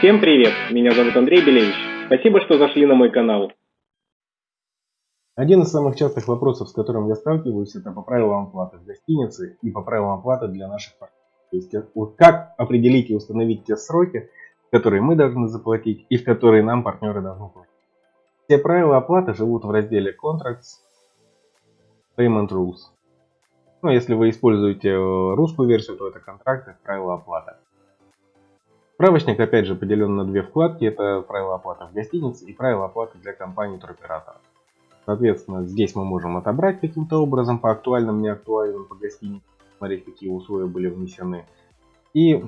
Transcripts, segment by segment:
Всем привет! Меня зовут Андрей Белевич. Спасибо, что зашли на мой канал. Один из самых частых вопросов, с которым я сталкиваюсь, это по правилам оплаты в гостинице и по правилам оплаты для наших партнеров. То есть э, вот как определить и установить те сроки, которые мы должны заплатить и в которые нам партнеры должны платить. Все правила оплаты живут в разделе Contracts, Payment Rules. Ну, если вы используете э, русскую версию, то это контракты, правила оплаты. Справочник опять же поделен на две вкладки. Это правила оплаты в гостинице и правила оплаты для компании туроператора. Соответственно, здесь мы можем отобрать каким-то образом по актуальным, неактуальным, по гостинице, смотреть, какие условия были внесены. И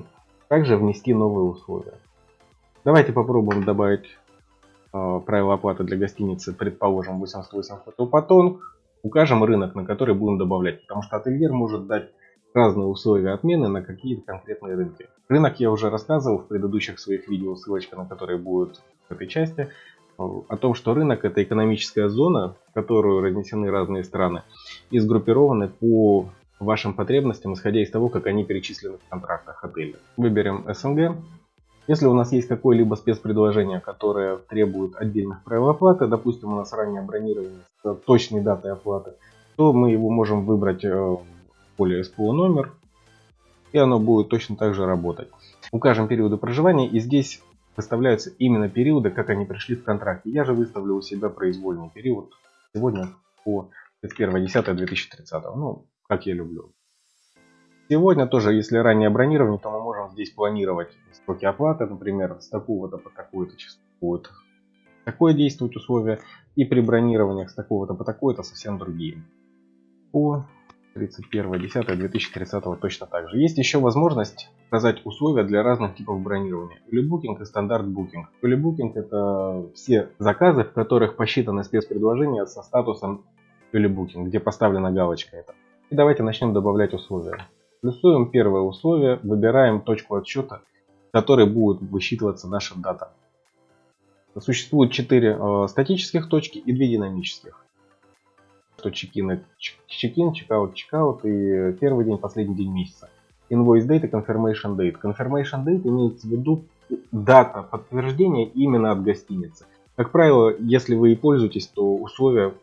также внести новые условия. Давайте попробуем добавить э, правила оплаты для гостиницы, предположим, 88 Hotel Patong. Укажем рынок, на который будем добавлять, потому что ательер может дать разные условия отмены на какие-то конкретные рынки. Рынок я уже рассказывал в предыдущих своих видео, ссылочка на которые будет в этой части, о том, что рынок это экономическая зона, в которую разнесены разные страны и сгруппированы по вашим потребностям, исходя из того, как они перечислены в контрактах отеля. Выберем СНГ. Если у нас есть какое-либо спецпредложение, которое требует отдельных правил оплаты, допустим, у нас ранее бронирование с точной датой оплаты, то мы его можем выбрать э, поле SPO номер, и оно будет точно так же работать. Укажем периоды проживания, и здесь выставляются именно периоды, как они пришли в контракте. Я же выставлю у себя произвольный период сегодня по 31.10.2030. Ну, как я люблю. Сегодня тоже, если ранее бронирование, то мы можем здесь планировать сроки оплаты, например, с такого-то по такое-то число будет такое действовать условие, и при бронированиях с такого-то по такое-то совсем другие. По 31.10.2030 точно так же. Есть еще возможность указать условия для разных типов бронирования. Улибукинг и стандарт букинг. Улибукинг это все заказы, в которых посчитаны спецпредложения со статусом Улибукинг, где поставлена галочка это. И давайте начнем добавлять условия. Плюсуем первое условие, выбираем точку отсчета, в которой будет высчитываться наша дата. Существует 4 э, статических точки и 2 динамических. Что чекин, чекин, чекаут, чекаут и первый день, последний день месяца. Invoice date и confirmation date. Confirmation date имеется в виду дата подтверждения именно от гостиницы. Как правило, если вы и пользуетесь, то условия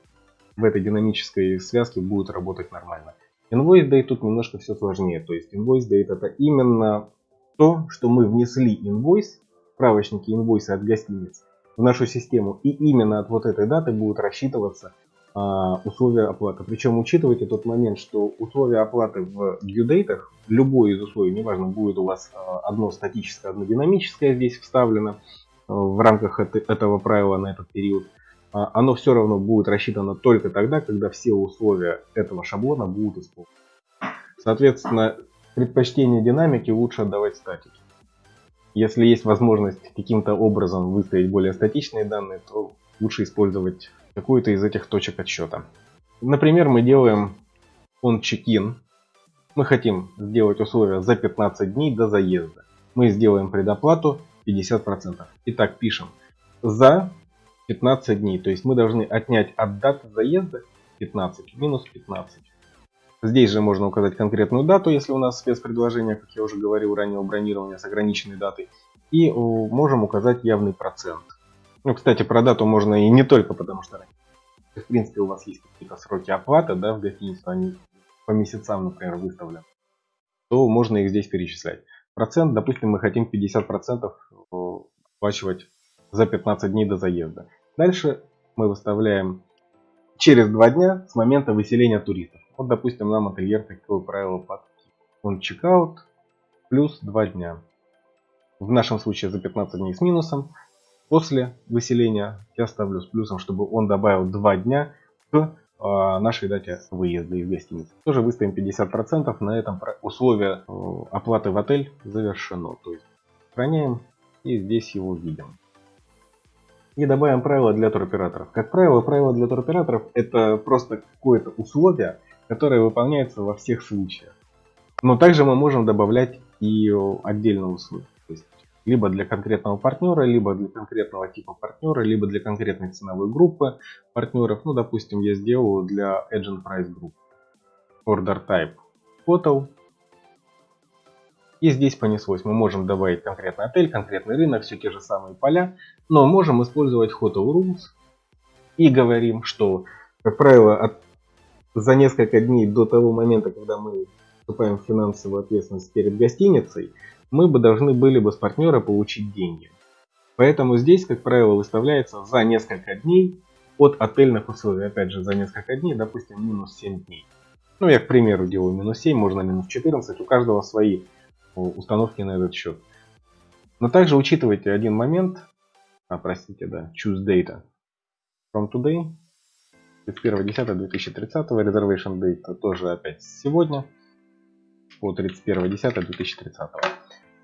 в этой динамической связке будут работать нормально. Invoice date тут немножко все сложнее. То есть invoice date это именно то, что мы внесли инвойс, справочники инвойса от гостиниц в нашу систему. И именно от вот этой даты будут рассчитываться условия оплаты. Причем учитывайте тот момент, что условия оплаты в date, любое из условий, неважно, будет у вас а, одно статическое, одно динамическое здесь вставлено а, в рамках этого правила на этот период, а, оно все равно будет рассчитано только тогда, когда все условия этого шаблона будут исполнены. Соответственно, предпочтение динамики лучше отдавать статике. Если есть возможность каким-то образом выставить более статичные данные, то лучше использовать какую-то из этих точек отсчета. Например, мы делаем on check-in. Мы хотим сделать условия за 15 дней до заезда. Мы сделаем предоплату 50%. Итак, пишем за 15 дней. То есть мы должны отнять от даты заезда 15 минус 15. Здесь же можно указать конкретную дату, если у нас спецпредложение, как я уже говорил ранее, бронирования с ограниченной датой. И можем указать явный процент. Ну, кстати, про дату можно и не только потому, что в принципе у вас есть какие-то сроки оплаты, да, в гостиницу, они по месяцам, например, выставлены, то можно их здесь перечислять. Процент, допустим, мы хотим 50% оплачивать за 15 дней до заезда. Дальше мы выставляем через два дня с момента выселения туристов. Вот, допустим, нам ательер такое правило под он чекаут плюс 2 дня. В нашем случае за 15 дней с минусом. После выселения я ставлю с плюсом, чтобы он добавил 2 дня к э, нашей дате выезда из гостиницы. Тоже выставим 50%. На этом условие э, оплаты в отель завершено. То есть сохраняем и здесь его видим и добавим правила для туроператоров. Как правило, правила для туроператоров это просто какое-то условие, которое выполняется во всех случаях. Но также мы можем добавлять и отдельные условия. Либо для конкретного партнера, либо для конкретного типа партнера, либо для конкретной ценовой группы партнеров. Ну, допустим, я сделаю для Agent Price Group. Order Type Hotel. И здесь понеслось. Мы можем добавить конкретный отель, конкретный рынок, все те же самые поля. Но можем использовать Hotel Rules. И говорим, что, как правило, от, за несколько дней до того момента, когда мы вступаем в финансовую ответственность перед гостиницей, мы бы должны были бы с партнера получить деньги. Поэтому здесь, как правило, выставляется за несколько дней от отельных условий. Опять же, за несколько дней, допустим, минус 7 дней. Ну, я, к примеру, делаю минус 7, можно минус 14. У каждого свои установки на этот счет. Но также учитывайте один момент. А, простите, да, choose data. From today. 31.10.2030. Reservation date тоже опять сегодня. По 31.10.2030.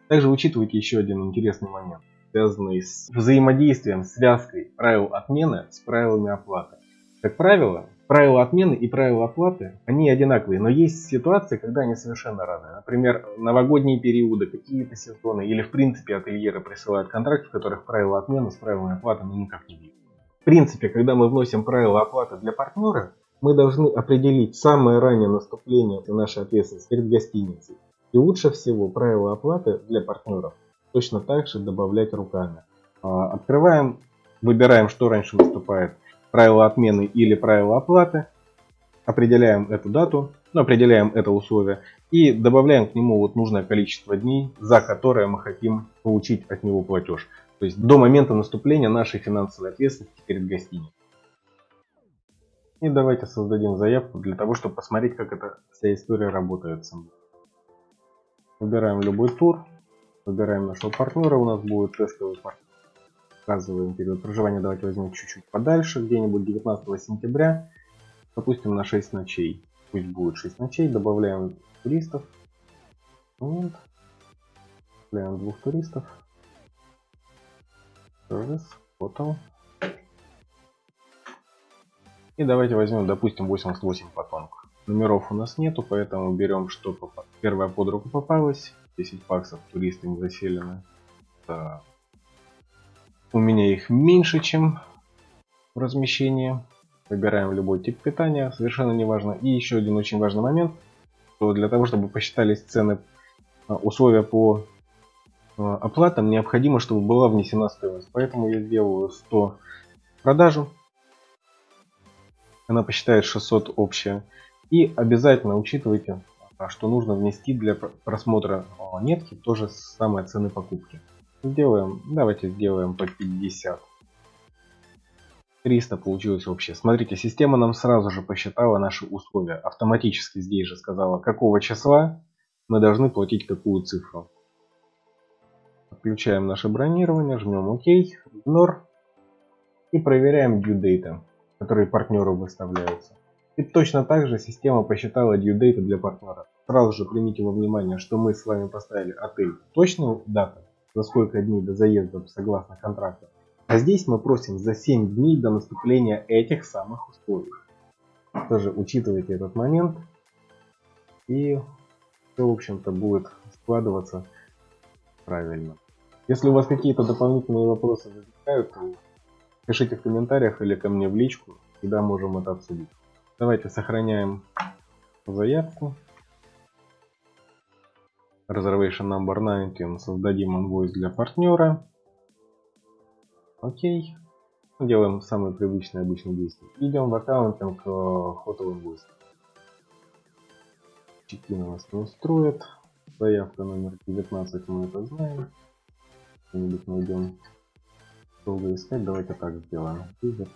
Также учитывайте еще один интересный момент, связанный с взаимодействием, связкой правил отмены с правилами оплаты. Как правило, правила отмены и правила оплаты, они одинаковые, но есть ситуации, когда они совершенно разные. Например, новогодние периоды, какие-то сезоны, или в принципе ательеры присылают контракты, в которых правила отмены с правилами оплаты ну, никак не видно. В принципе, когда мы вносим правила оплаты для партнера, мы должны определить самое раннее наступление нашей ответственности перед гостиницей. И лучше всего правила оплаты для партнеров точно так же добавлять руками. А, открываем, выбираем, что раньше наступает, правила отмены или правила оплаты, определяем эту дату, ну, определяем это условие и добавляем к нему вот нужное количество дней, за которое мы хотим получить от него платеж. То есть до момента наступления нашей финансовой ответственности перед гостиницей. И давайте создадим заявку для того, чтобы посмотреть, как эта вся история работает со мной. Выбираем любой тур. Выбираем нашего партнера. У нас будет тестовый партнер. Указываем период проживания. Давайте возьмем чуть-чуть подальше. Где-нибудь 19 сентября. Допустим, на 6 ночей. Пусть будет 6 ночей. Добавляем туристов. Момент. Добавляем двух туристов. Service. Hotel. И давайте возьмем, допустим, 88 потомков. Номеров у нас нету, поэтому берем, что первое под руку попалось. 10 баксов туристы не заселены. Да. У меня их меньше, чем в размещении. Выбираем любой тип питания, совершенно не важно. И еще один очень важный момент, что для того, чтобы посчитались цены, а, условия по а, оплатам, необходимо, чтобы была внесена стоимость. Поэтому я сделаю 100 продажу. Она посчитает 600 общая. И обязательно учитывайте, а, что нужно внести для просмотра нетки тоже самые цены покупки. Сделаем, давайте сделаем по 50. 300 получилось вообще. Смотрите, система нам сразу же посчитала наши условия. Автоматически здесь же сказала, какого числа мы должны платить какую цифру. Включаем наше бронирование, жмем ОК, Ignore и проверяем due date, которые партнеру выставляются. И точно так же система посчитала due date для партнера. Сразу же примите во внимание, что мы с вами поставили отель точную дату, за сколько дней до заезда согласно контракту. А здесь мы просим за 7 дней до наступления этих самых условий. Тоже учитывайте этот момент. И все, в общем-то, будет складываться правильно. Если у вас какие-то дополнительные вопросы возникают, пишите в комментариях или ко мне в личку, всегда можем это обсудить. Давайте сохраняем заявку. Reservation number 19. Создадим инвойс для партнера. Окей. Делаем самые привычные обычные действия. Идем в аккаунтинг э, Hotel Invoice. Чекин у нас не устроит. Заявка номер 19 мы это знаем. Что-нибудь найдем. Долго искать. Давайте так сделаем. 19.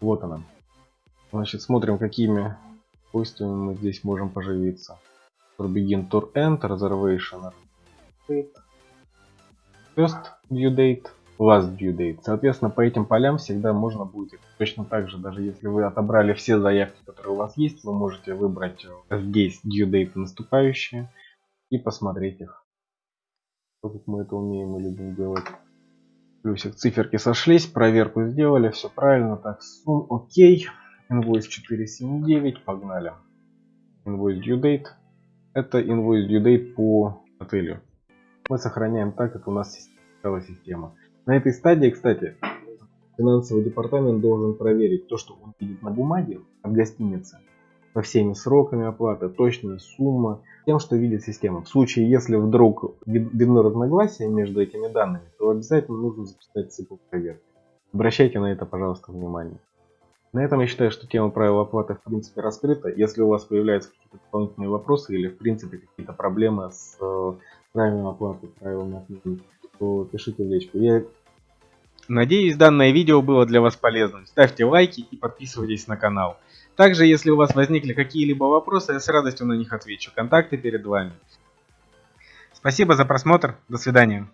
Вот она. Значит, смотрим, какими свойствами мы здесь можем поживиться. Tour begin, tour end, reservation, first due date, last due date. Соответственно, по этим полям всегда можно будет точно так же, даже если вы отобрали все заявки, которые у вас есть, вы можете выбрать здесь due date наступающие и посмотреть их. Как мы это умеем и любим делать. Плюсик, циферки сошлись, проверку сделали, все правильно, так, сум, окей. Invoice 479, погнали. Invoice due date. Это invoice due date по отелю. Мы сохраняем так, как у нас стала система. На этой стадии, кстати, финансовый департамент должен проверить то, что он видит на бумаге от гостиницы. со всеми сроками оплаты, точная сумма, тем, что видит система. В случае, если вдруг видно разногласия между этими данными, то обязательно нужно записать цикл проверки. Обращайте на это, пожалуйста, внимание. На этом я считаю, что тема правил оплаты в принципе раскрыта. Если у вас появляются какие-то дополнительные вопросы или в принципе какие-то проблемы с э, правилами оплаты, правилами отмены, то пишите в личку. Я Надеюсь, данное видео было для вас полезным. Ставьте лайки и подписывайтесь на канал. Также, если у вас возникли какие-либо вопросы, я с радостью на них отвечу. Контакты перед вами. Спасибо за просмотр. До свидания.